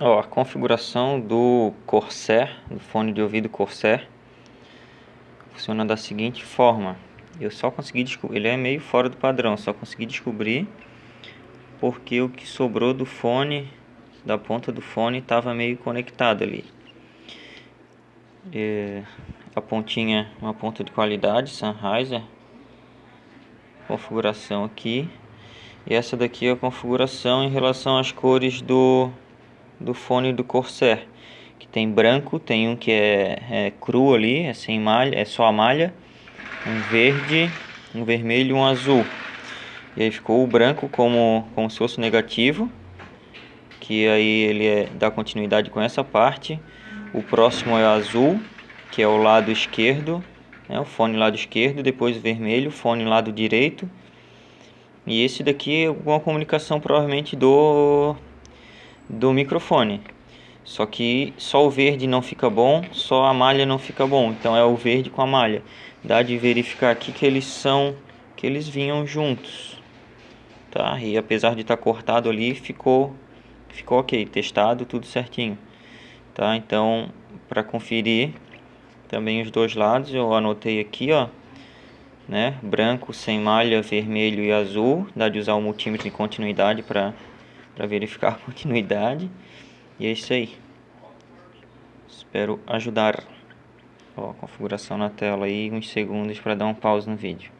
Ó, a configuração do Corsair, do fone de ouvido Corsair, funciona da seguinte forma. Eu só consegui descobrir, ele é meio fora do padrão, só consegui descobrir porque o que sobrou do fone, da ponta do fone, estava meio conectado ali. É, a pontinha, uma ponta de qualidade, Sennheiser, configuração aqui. E essa daqui é a configuração em relação às cores do do fone do Corsair, que tem branco, tem um que é, é cru ali, é sem malha, é só a malha, um verde, um vermelho e um azul. E aí ficou o branco como, como se fosse negativo, que aí ele é, dá continuidade com essa parte. O próximo é o azul, que é o lado esquerdo, né, o fone lado esquerdo, depois vermelho, fone lado direito. E esse daqui é alguma comunicação provavelmente do do microfone. Só que só o verde não fica bom, só a malha não fica bom. Então é o verde com a malha. Dá de verificar aqui que eles são que eles vinham juntos. Tá? E apesar de estar tá cortado ali, ficou ficou OK, testado tudo certinho. Tá? Então, para conferir também os dois lados, eu anotei aqui, ó, né? Branco sem malha, vermelho e azul. Dá de usar o multímetro em continuidade para para verificar a continuidade. E é isso aí. Espero ajudar. Ó, configuração na tela aí, uns segundos para dar um pause no vídeo.